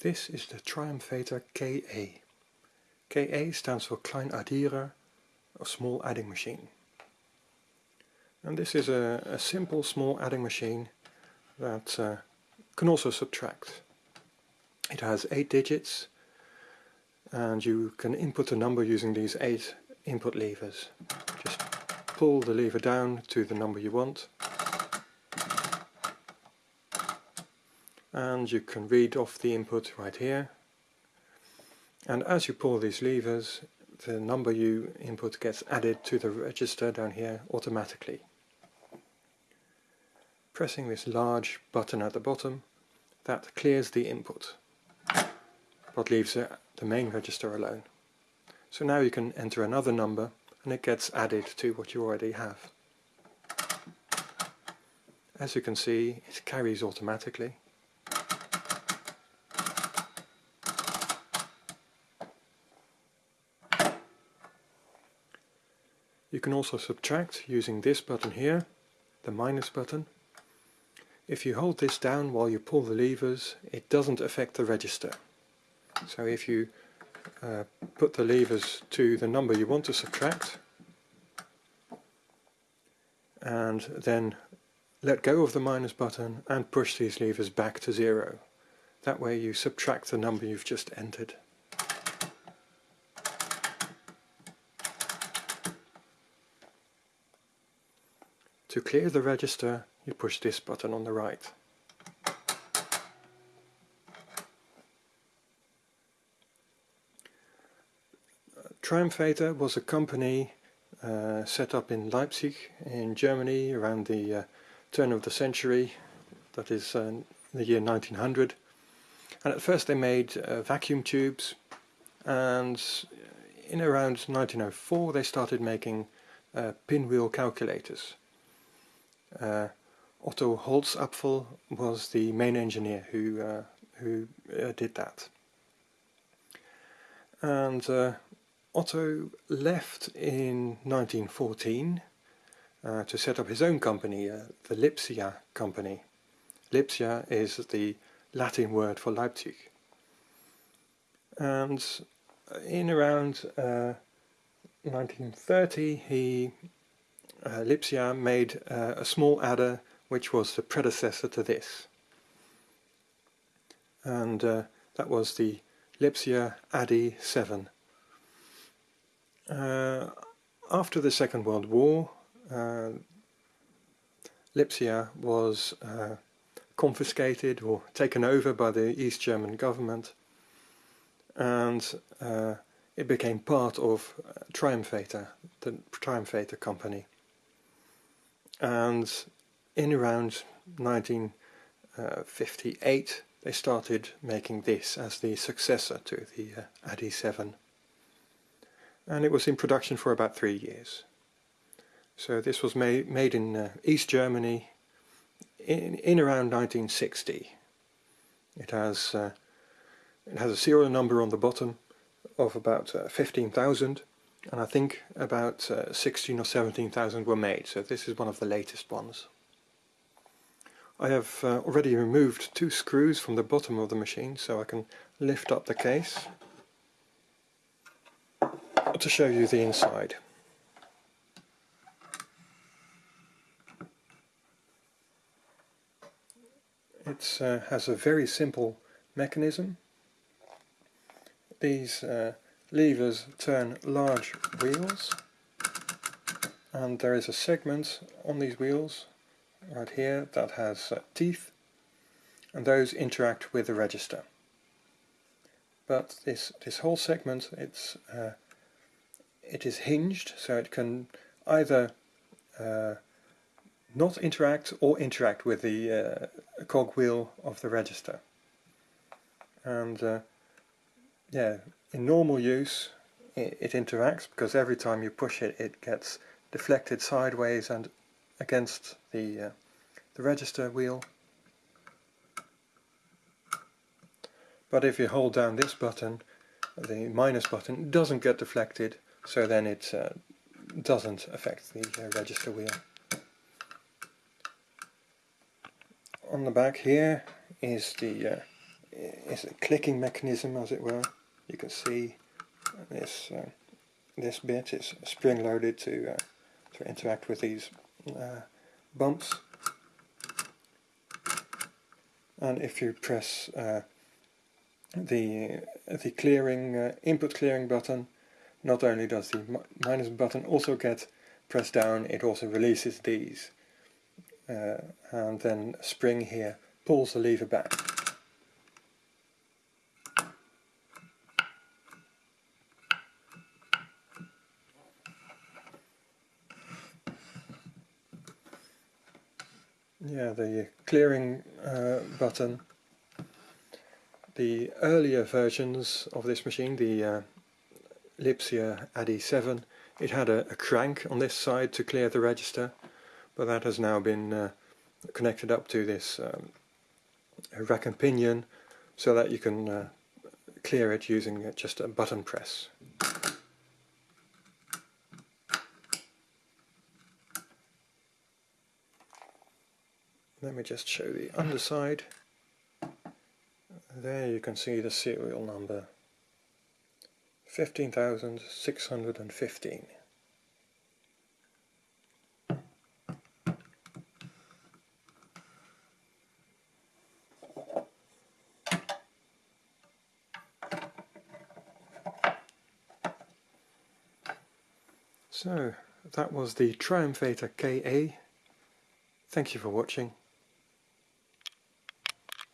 This is the Triumphator KA. KA stands for Klein Kleinaddierer, a small adding machine. And this is a, a simple small adding machine that uh, can also subtract. It has eight digits and you can input a number using these eight input levers. Just pull the lever down to the number you want and you can read off the input right here and as you pull these levers the number you input gets added to the register down here automatically. Pressing this large button at the bottom that clears the input but leaves the main register alone. So now you can enter another number and it gets added to what you already have. As you can see it carries automatically You can also subtract using this button here, the minus button. If you hold this down while you pull the levers, it doesn't affect the register. So if you uh, put the levers to the number you want to subtract, and then let go of the minus button and push these levers back to zero. That way you subtract the number you've just entered. To clear the register, you push this button on the right. Triumphator was a company uh, set up in Leipzig in Germany around the uh, turn of the century, that is uh, the year 1900. And at first they made uh, vacuum tubes and in around 1904 they started making uh, pinwheel calculators. Uh, Otto Holzapfel was the main engineer who uh, who uh, did that. And uh, Otto left in 1914 uh, to set up his own company, the Lipsia company. Lipsia is the Latin word for Leipzig. And in around 1930 he uh, Lipsia made uh, a small adder which was the predecessor to this. And uh, that was the Lipsia ADDI 7. Uh, after the Second World War, uh, Lipsia was uh, confiscated or taken over by the East German government and it became part of Triumphator, the Triumphator company and in around 1958 they started making this as the successor to the uh, ADDI 7 and it was in production for about three years. So this was made, made in uh, East Germany in, in around 1960. It has, uh, it has a serial number on the bottom of about uh, 15,000 and I think about uh, 16 or 17,000 were made, so this is one of the latest ones. I have uh, already removed two screws from the bottom of the machine so I can lift up the case to show you the inside. It uh, has a very simple mechanism. These uh, levers turn large wheels and there is a segment on these wheels right here that has uh, teeth and those interact with the register. But this this whole segment it's uh, it is hinged so it can either uh, not interact or interact with the uh, cog wheel of the register. And uh, yeah in normal use it, it interacts because every time you push it it gets deflected sideways and against the, uh, the register wheel. But if you hold down this button, the minus button, doesn't get deflected, so then it uh, doesn't affect the uh, register wheel. On the back here is the uh, is a clicking mechanism as it were. You can see this uh, this bit is spring loaded to uh, to interact with these uh, bumps. And if you press uh, the the clearing uh, input clearing button not only does the minus button also get pressed down it also releases these. Uh, and then spring here pulls the lever back yeah, the clearing uh, button. The earlier versions of this machine, the uh, Lipsia ADDI 7, it had a, a, crank on this side to clear the register, but that has now been uh, connected up to this um, rack and pinion so that you can uh, clear it using just a button press. Let me just show the underside. There you can see the serial number. 15,615. So, that was the Triumphator KA. Thank you for watching.